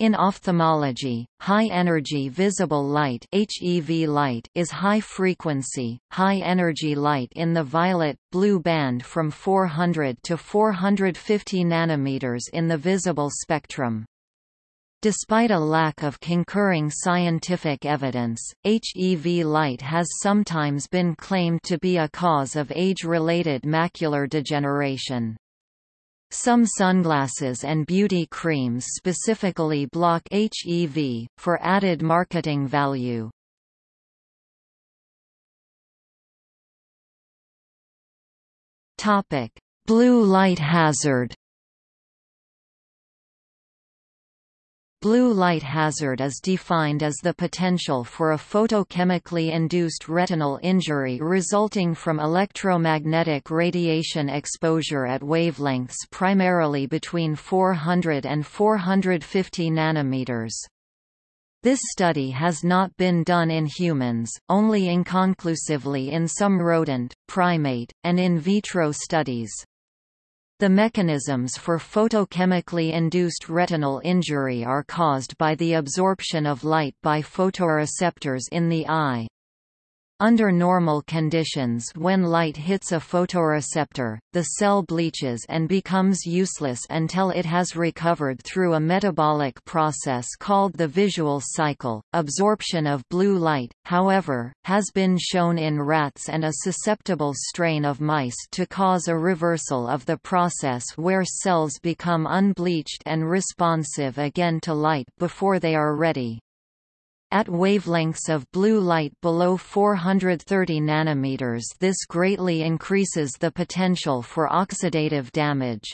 In ophthalmology, high-energy visible light HEV light is high-frequency, high-energy light in the violet-blue band from 400 to 450 nanometers in the visible spectrum. Despite a lack of concurring scientific evidence, HEV light has sometimes been claimed to be a cause of age-related macular degeneration. Some sunglasses and beauty creams specifically block HEV, for added marketing value. Blue light hazard Blue light hazard is defined as the potential for a photochemically induced retinal injury resulting from electromagnetic radiation exposure at wavelengths primarily between 400 and 450 nanometers. This study has not been done in humans, only inconclusively in some rodent, primate, and in vitro studies. The mechanisms for photochemically induced retinal injury are caused by the absorption of light by photoreceptors in the eye. Under normal conditions when light hits a photoreceptor, the cell bleaches and becomes useless until it has recovered through a metabolic process called the visual cycle. Absorption of blue light, however, has been shown in rats and a susceptible strain of mice to cause a reversal of the process where cells become unbleached and responsive again to light before they are ready. At wavelengths of blue light below 430 nanometers this greatly increases the potential for oxidative damage.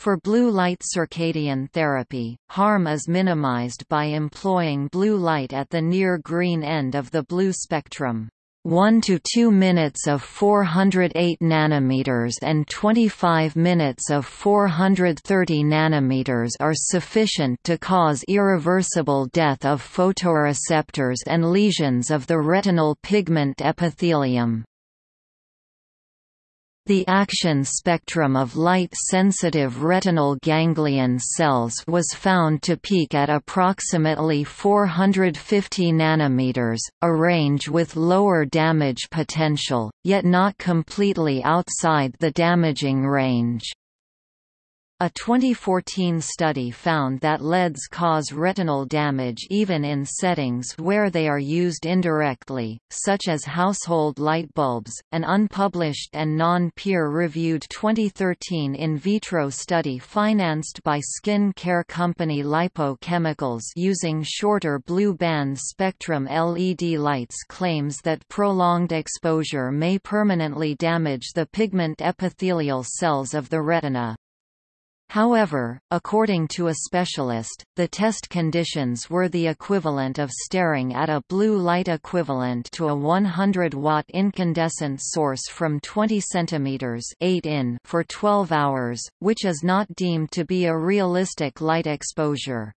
For blue light circadian therapy, harm is minimized by employing blue light at the near green end of the blue spectrum. 1 to 2 minutes of 408 nanometers and 25 minutes of 430 nanometers are sufficient to cause irreversible death of photoreceptors and lesions of the retinal pigment epithelium. The action spectrum of light-sensitive retinal ganglion cells was found to peak at approximately 450 nanometers, a range with lower damage potential, yet not completely outside the damaging range. A 2014 study found that LEDs cause retinal damage even in settings where they are used indirectly, such as household light bulbs. An unpublished and non peer reviewed 2013 in vitro study financed by skin care company Lipo Chemicals using shorter blue band spectrum LED lights claims that prolonged exposure may permanently damage the pigment epithelial cells of the retina. However, according to a specialist, the test conditions were the equivalent of staring at a blue light equivalent to a 100-watt incandescent source from 20 cm 8 in for 12 hours, which is not deemed to be a realistic light exposure.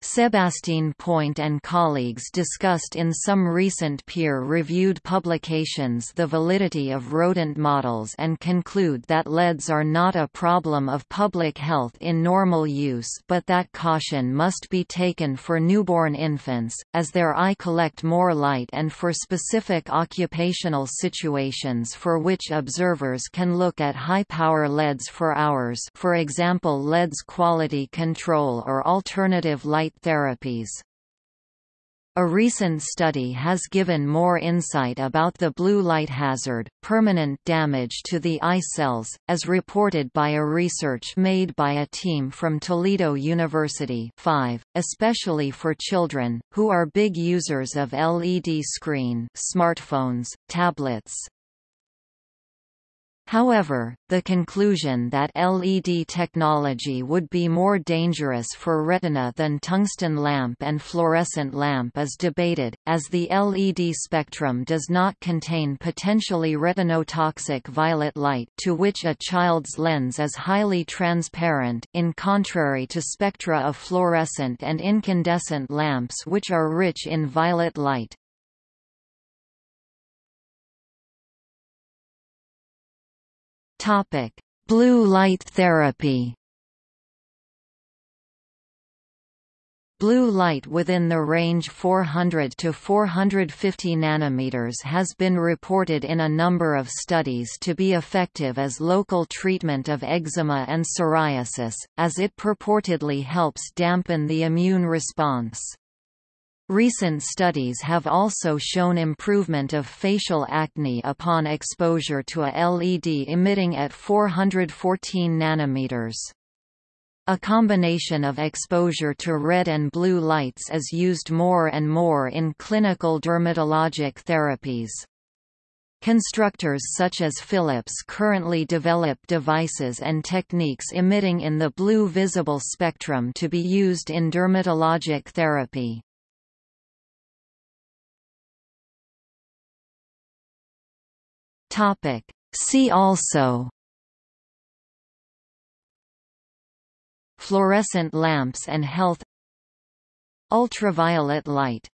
Sebastien Point and colleagues discussed in some recent peer-reviewed publications the validity of rodent models and conclude that LEDs are not a problem of public health in normal use but that caution must be taken for newborn infants, as their eye collect more light and for specific occupational situations for which observers can look at high-power LEDs for hours for example LEDs quality control or alternative light light therapies. A recent study has given more insight about the blue light hazard, permanent damage to the eye cells, as reported by a research made by a team from Toledo University 5, especially for children, who are big users of LED screen smartphones, tablets, However, the conclusion that LED technology would be more dangerous for retina than tungsten lamp and fluorescent lamp is debated, as the LED spectrum does not contain potentially retinotoxic violet light to which a child's lens is highly transparent in contrary to spectra of fluorescent and incandescent lamps which are rich in violet light. Topic: Blue light therapy. Blue light within the range 400 to 450 nanometers has been reported in a number of studies to be effective as local treatment of eczema and psoriasis, as it purportedly helps dampen the immune response. Recent studies have also shown improvement of facial acne upon exposure to a LED emitting at 414 nanometers. A combination of exposure to red and blue lights is used more and more in clinical dermatologic therapies. Constructors such as Philips currently develop devices and techniques emitting in the blue visible spectrum to be used in dermatologic therapy. See also Fluorescent lamps and health Ultraviolet light